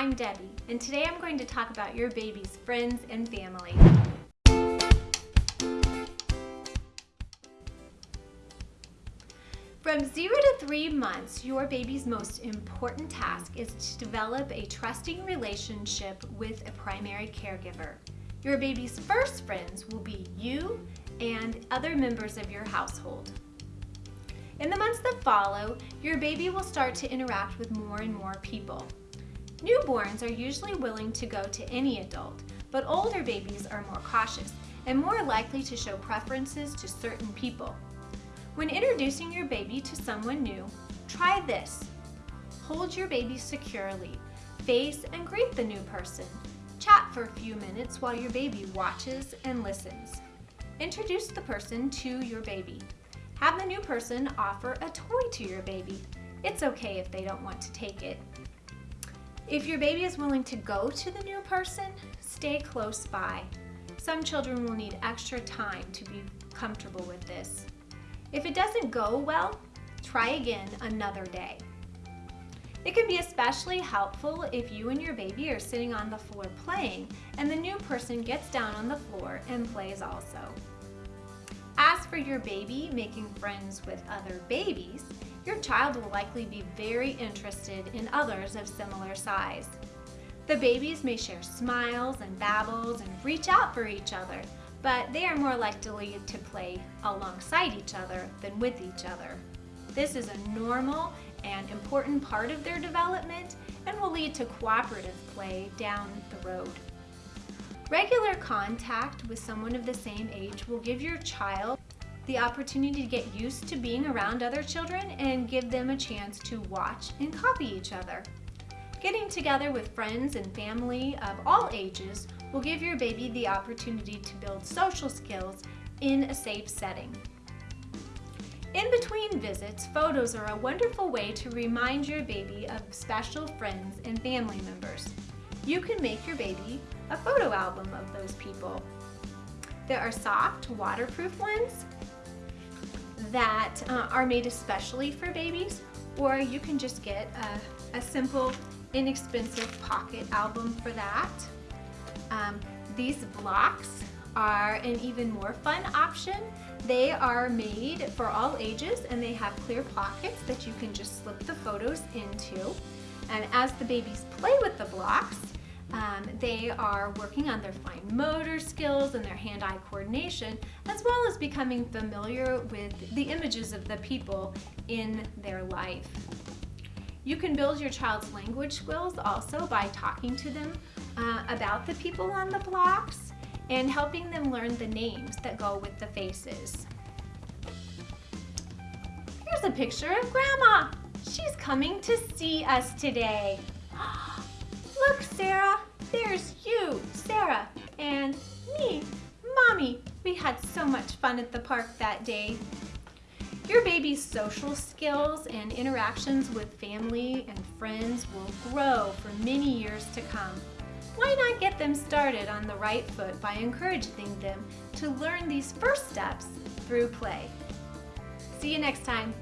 I'm Debbie, and today I'm going to talk about your baby's friends and family. From zero to three months, your baby's most important task is to develop a trusting relationship with a primary caregiver. Your baby's first friends will be you and other members of your household. In the months that follow, your baby will start to interact with more and more people. Newborns are usually willing to go to any adult, but older babies are more cautious and more likely to show preferences to certain people. When introducing your baby to someone new, try this. Hold your baby securely. Face and greet the new person. Chat for a few minutes while your baby watches and listens. Introduce the person to your baby. Have the new person offer a toy to your baby. It's okay if they don't want to take it. If your baby is willing to go to the new person, stay close by. Some children will need extra time to be comfortable with this. If it doesn't go well, try again another day. It can be especially helpful if you and your baby are sitting on the floor playing and the new person gets down on the floor and plays also. For your baby making friends with other babies, your child will likely be very interested in others of similar size. The babies may share smiles and babbles and reach out for each other, but they are more likely to play alongside each other than with each other. This is a normal and important part of their development and will lead to cooperative play down the road. Regular contact with someone of the same age will give your child the opportunity to get used to being around other children and give them a chance to watch and copy each other. Getting together with friends and family of all ages will give your baby the opportunity to build social skills in a safe setting. In between visits, photos are a wonderful way to remind your baby of special friends and family members. You can make your baby a photo album of those people. There are soft, waterproof ones that uh, are made especially for babies, or you can just get a, a simple, inexpensive pocket album for that. Um, these blocks are an even more fun option. They are made for all ages and they have clear pockets that you can just slip the photos into. And as the babies play with the blocks, um, they are working on their fine motor skills and their hand-eye coordination, as well as becoming familiar with the images of the people in their life. You can build your child's language skills also by talking to them uh, about the people on the blocks and helping them learn the names that go with the faces. Here's a picture of Grandma. She's coming to see us today. Look, Sarah, there's you, Sarah, and me, Mommy. We had so much fun at the park that day. Your baby's social skills and interactions with family and friends will grow for many years to come. Why not get them started on the right foot by encouraging them to learn these first steps through play? See you next time.